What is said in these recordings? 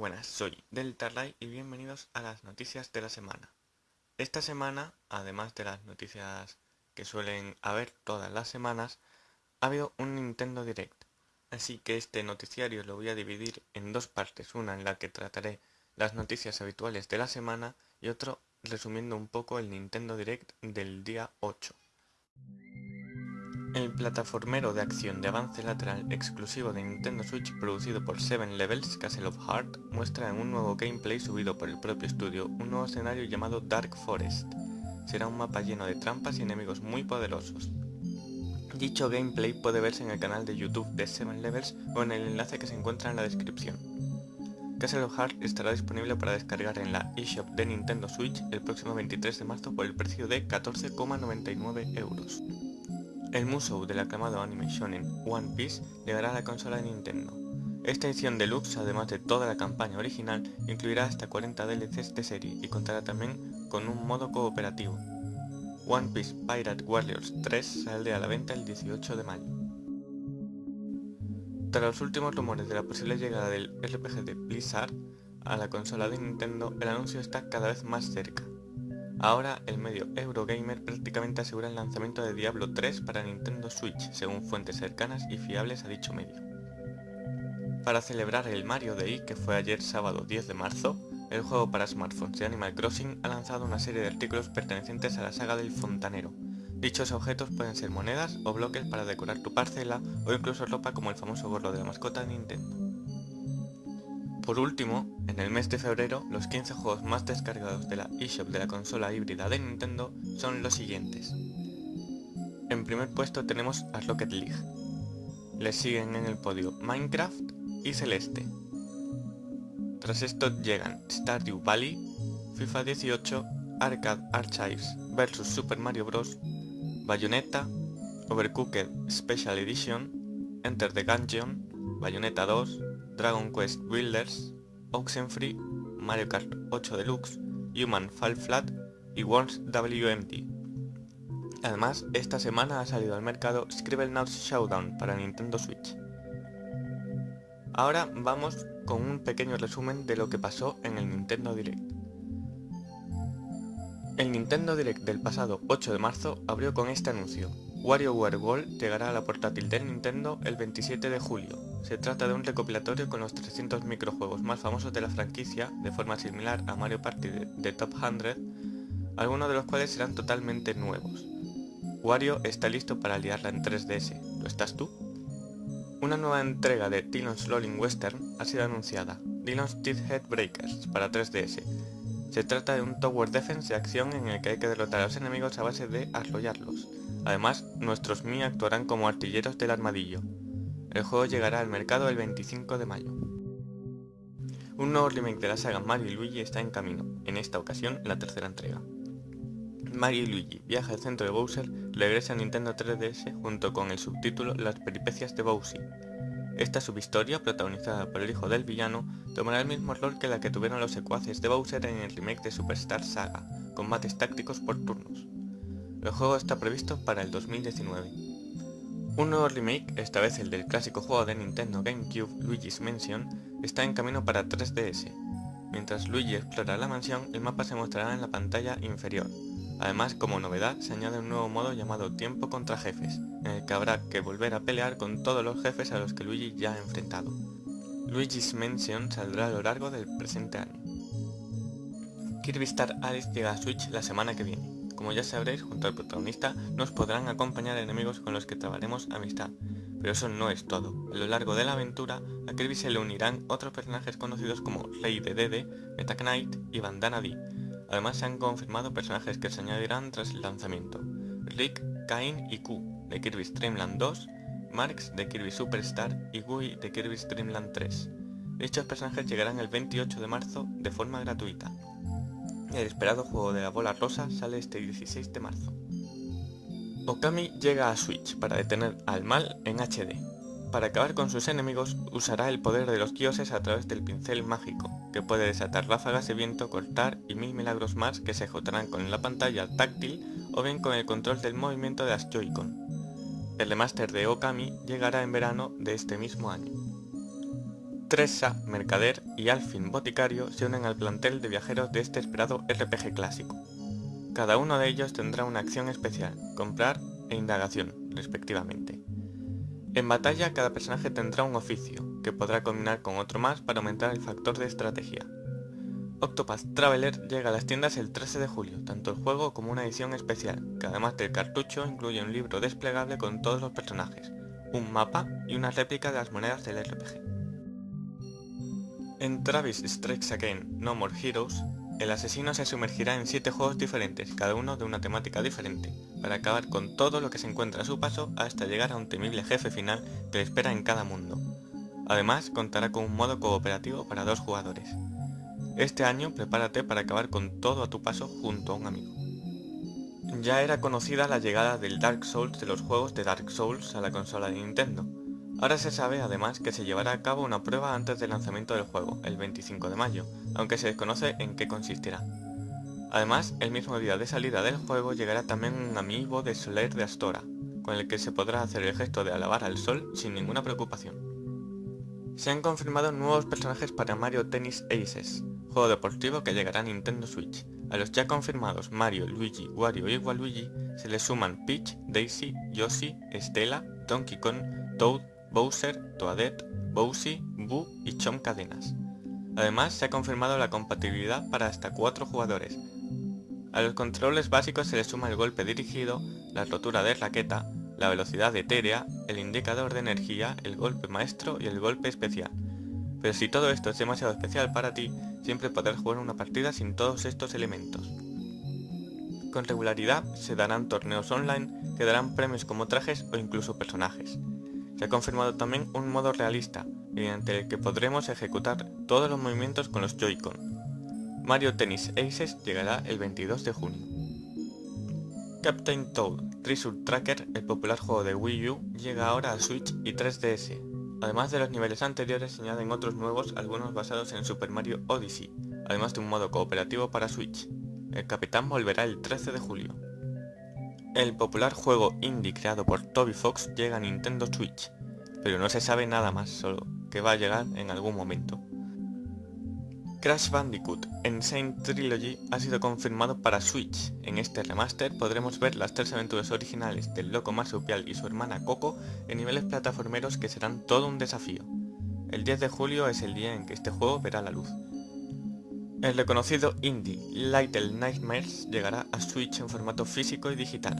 buenas, soy Deltarlight y bienvenidos a las noticias de la semana. Esta semana, además de las noticias que suelen haber todas las semanas, ha habido un Nintendo Direct. Así que este noticiario lo voy a dividir en dos partes, una en la que trataré las noticias habituales de la semana y otro resumiendo un poco el Nintendo Direct del día 8. El plataformero de acción de avance lateral exclusivo de Nintendo Switch producido por Seven Levels Castle of Heart muestra en un nuevo gameplay subido por el propio estudio un nuevo escenario llamado Dark Forest. Será un mapa lleno de trampas y enemigos muy poderosos. Dicho gameplay puede verse en el canal de YouTube de Seven Levels o en el enlace que se encuentra en la descripción. Castle of Heart estará disponible para descargar en la eShop de Nintendo Switch el próximo 23 de marzo por el precio de 14,99 euros. El musou del aclamado anime shonen One Piece llegará a la consola de Nintendo. Esta edición deluxe, además de toda la campaña original, incluirá hasta 40 DLCs de serie y contará también con un modo cooperativo. One Piece Pirate Warriors 3 saldrá a la venta el 18 de mayo. Tras los últimos rumores de la posible llegada del RPG de Blizzard a la consola de Nintendo, el anuncio está cada vez más cerca. Ahora, el medio Eurogamer prácticamente asegura el lanzamiento de Diablo 3 para Nintendo Switch, según fuentes cercanas y fiables a dicho medio. Para celebrar el Mario Day, que fue ayer sábado 10 de marzo, el juego para smartphones de Animal Crossing ha lanzado una serie de artículos pertenecientes a la saga del fontanero. Dichos objetos pueden ser monedas o bloques para decorar tu parcela o incluso ropa como el famoso gorro de la mascota de Nintendo. Por último, en el mes de febrero, los 15 juegos más descargados de la eShop de la consola híbrida de Nintendo son los siguientes. En primer puesto tenemos a Rocket League. Le siguen en el podio Minecraft y Celeste. Tras esto llegan Stardew Valley, FIFA 18, Arcade Archives vs Super Mario Bros, Bayonetta, Overcooked Special Edition, Enter the Gungeon, Bayonetta 2, Dragon Quest Builders, Oxenfree, Mario Kart 8 Deluxe, Human Fall Flat y Worms WMT. Además, esta semana ha salido al mercado Scribblenauts Showdown para Nintendo Switch. Ahora vamos con un pequeño resumen de lo que pasó en el Nintendo Direct. El Nintendo Direct del pasado 8 de marzo abrió con este anuncio. WarioWare World llegará a la portátil de Nintendo el 27 de julio. Se trata de un recopilatorio con los 300 microjuegos más famosos de la franquicia, de forma similar a Mario Party de, Top 100, algunos de los cuales serán totalmente nuevos. Wario está listo para liarla en 3DS, ¿lo estás tú? Una nueva entrega de Dillon's Rolling Western ha sido anunciada, Dillon's Head Breakers, para 3DS, se trata de un Tower Defense de acción en el que hay que derrotar a los enemigos a base de arrollarlos. Además, nuestros Mi actuarán como artilleros del armadillo. El juego llegará al mercado el 25 de mayo. Un nuevo remake de la saga Mario y Luigi está en camino, en esta ocasión la tercera entrega. Mario y Luigi, viaja al centro de Bowser, regresa a Nintendo 3DS junto con el subtítulo Las peripecias de Bowser, esta subhistoria, protagonizada por el hijo del villano, tomará el mismo rol que la que tuvieron los secuaces de Bowser en el remake de Superstar Saga, combates tácticos por turnos. El juego está previsto para el 2019. Un nuevo remake, esta vez el del clásico juego de Nintendo GameCube Luigi's Mansion, está en camino para 3DS. Mientras Luigi explora la mansión, el mapa se mostrará en la pantalla inferior, Además, como novedad, se añade un nuevo modo llamado Tiempo contra Jefes, en el que habrá que volver a pelear con todos los jefes a los que Luigi ya ha enfrentado. Luigi's Mansion saldrá a lo largo del presente año. Kirby Star Alice llega a Switch la semana que viene. Como ya sabréis, junto al protagonista nos podrán acompañar enemigos con los que trabaremos amistad. Pero eso no es todo. A lo largo de la aventura, a Kirby se le unirán otros personajes conocidos como Rey de Dede, Meta Knight y Bandana Dee, Además se han confirmado personajes que se añadirán tras el lanzamiento. Rick, Kain y Q de Kirby's Dream 2, Marx de Kirby Superstar y Gui de Kirby's Dream 3. Dichos personajes llegarán el 28 de marzo de forma gratuita. El esperado juego de la bola rosa sale este 16 de marzo. Okami llega a Switch para detener al mal en HD. Para acabar con sus enemigos, usará el poder de los dioses a través del pincel mágico, que puede desatar ráfagas de viento, cortar y mil milagros más que se ejecutarán con la pantalla táctil o bien con el control del movimiento de las Joy-Con. El remaster de Okami llegará en verano de este mismo año. Tressa, mercader y Alfin, boticario, se unen al plantel de viajeros de este esperado RPG clásico. Cada uno de ellos tendrá una acción especial, comprar e indagación, respectivamente. En batalla cada personaje tendrá un oficio, que podrá combinar con otro más para aumentar el factor de estrategia. Octopath Traveler llega a las tiendas el 13 de julio, tanto el juego como una edición especial, que además del cartucho incluye un libro desplegable con todos los personajes, un mapa y una réplica de las monedas del RPG. En Travis Strikes Again No More Heroes, el asesino se sumergirá en 7 juegos diferentes, cada uno de una temática diferente, para acabar con todo lo que se encuentra a su paso hasta llegar a un temible jefe final que le espera en cada mundo. Además, contará con un modo cooperativo para dos jugadores. Este año prepárate para acabar con todo a tu paso junto a un amigo. Ya era conocida la llegada del Dark Souls de los juegos de Dark Souls a la consola de Nintendo. Ahora se sabe además que se llevará a cabo una prueba antes del lanzamiento del juego, el 25 de mayo, aunque se desconoce en qué consistirá. Además, el mismo día de salida del juego llegará también un amiibo de Soler de Astora, con el que se podrá hacer el gesto de alabar al sol sin ninguna preocupación. Se han confirmado nuevos personajes para Mario Tennis Aces, juego deportivo que llegará a Nintendo Switch. A los ya confirmados Mario, Luigi, Wario y Waluigi se les suman Peach, Daisy, Yoshi, Stella, Donkey Kong, Toad, Bowser, Toadette, Bowsy, Boo y Chom Cadenas. Además se ha confirmado la compatibilidad para hasta 4 jugadores. A los controles básicos se les suma el golpe dirigido, la rotura de raqueta, la velocidad etérea, el indicador de energía, el golpe maestro y el golpe especial. Pero si todo esto es demasiado especial para ti, siempre podrás jugar una partida sin todos estos elementos. Con regularidad se darán torneos online que darán premios como trajes o incluso personajes. Se ha confirmado también un modo realista, mediante el que podremos ejecutar todos los movimientos con los Joy-Con. Mario Tennis Aces llegará el 22 de junio. Captain Toad Treasure Tracker, el popular juego de Wii U, llega ahora a Switch y 3DS. Además de los niveles anteriores se añaden otros nuevos, algunos basados en Super Mario Odyssey, además de un modo cooperativo para Switch. El capitán volverá el 13 de julio. El popular juego indie creado por Toby Fox llega a Nintendo Switch, pero no se sabe nada más, solo que va a llegar en algún momento. Crash Bandicoot Insane Trilogy ha sido confirmado para Switch. En este remaster podremos ver las tres aventuras originales del loco marsupial y su hermana Coco en niveles plataformeros que serán todo un desafío. El 10 de julio es el día en que este juego verá la luz. El reconocido indie Little Nightmares llegará a Switch en formato físico y digital.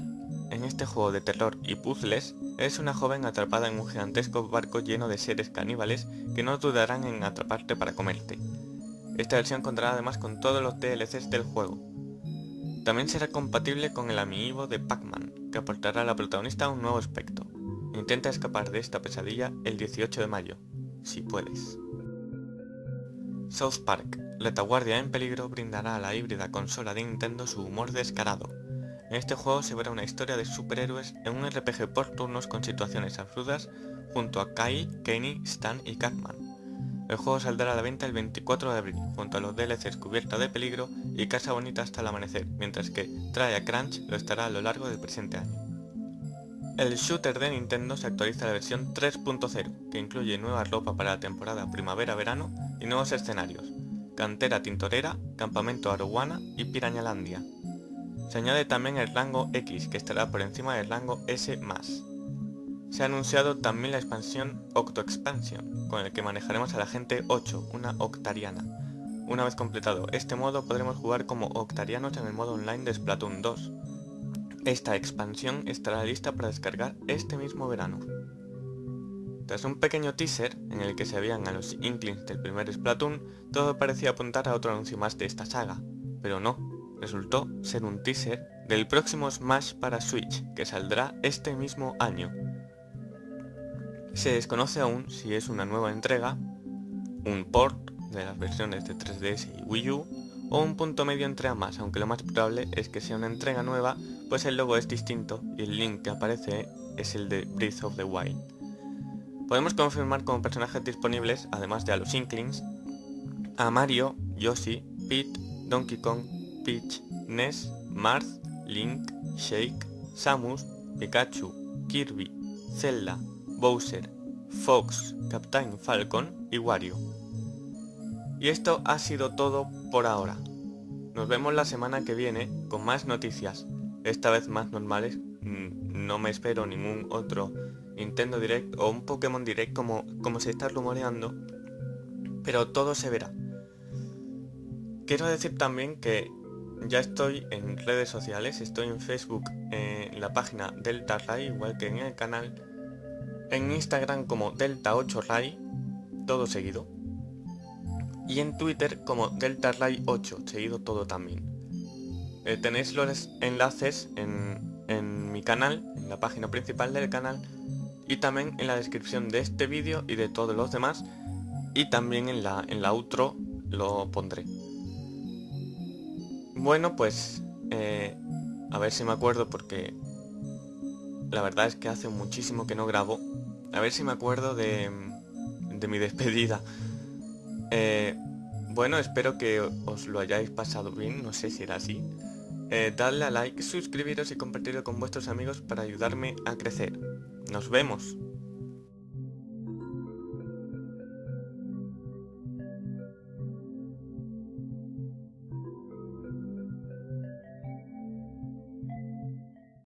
En este juego de terror y puzzles, eres una joven atrapada en un gigantesco barco lleno de seres caníbales que no dudarán en atraparte para comerte. Esta versión contará además con todos los DLCs del juego. También será compatible con el amiibo de Pac-Man, que aportará a la protagonista un nuevo aspecto. Intenta escapar de esta pesadilla el 18 de mayo, si puedes. South Park, Retaguardia en peligro brindará a la híbrida consola de Nintendo su humor descarado. En este juego se verá una historia de superhéroes en un RPG por turnos con situaciones absurdas junto a Kai, Kenny, Stan y Catman. El juego saldrá a la venta el 24 de abril, junto a los DLCs Cubierta de Peligro y Casa Bonita hasta el amanecer, mientras que Try a Crunch lo estará a lo largo del presente año. El shooter de Nintendo se actualiza a la versión 3.0, que incluye nueva ropa para la temporada primavera-verano y nuevos escenarios, Cantera Tintorera, Campamento Arowana y Pirañalandia. Se añade también el rango X, que estará por encima del rango S+. Se ha anunciado también la expansión Octo Expansion, con el que manejaremos a la gente 8, una octariana. Una vez completado este modo podremos jugar como octarianos en el modo online de Splatoon 2, esta expansión estará lista para descargar este mismo verano. Tras un pequeño teaser, en el que se veían a los Inklings del primer Splatoon, todo parecía apuntar a otro anuncio más de esta saga, pero no, resultó ser un teaser del próximo Smash para Switch, que saldrá este mismo año. Se desconoce aún si es una nueva entrega, un port de las versiones de 3DS y Wii U, o un punto medio entre ambas, aunque lo más probable es que sea una entrega nueva, pues el logo es distinto y el link que aparece es el de Breath of the Wild. Podemos confirmar como personajes disponibles, además de a los Inklings, a Mario, Yoshi, Pete, Donkey Kong, Peach, Ness, Marth, Link, Shake, Samus, Pikachu, Kirby, Zelda, Bowser, Fox, Captain Falcon y Wario. Y esto ha sido todo por ahora. Nos vemos la semana que viene con más noticias, esta vez más normales. Mm, no me espero ningún otro Nintendo Direct o un Pokémon Direct como, como se está rumoreando, pero todo se verá. Quiero decir también que ya estoy en redes sociales, estoy en Facebook, en la página Delta Ray, igual que en el canal, en Instagram como Delta8 Ray, todo seguido, y en Twitter como Delta Ray 8, seguido todo también. Eh, tenéis los enlaces en, en mi canal, en la página principal del canal, y también en la descripción de este vídeo y de todos los demás y también en la, en la outro lo pondré. Bueno, pues eh, a ver si me acuerdo porque la verdad es que hace muchísimo que no grabo. A ver si me acuerdo de, de mi despedida. Eh, bueno, espero que os lo hayáis pasado bien, no sé si era así. Eh, dadle a like, suscribiros y compartirlo con vuestros amigos para ayudarme a crecer. Nos vemos.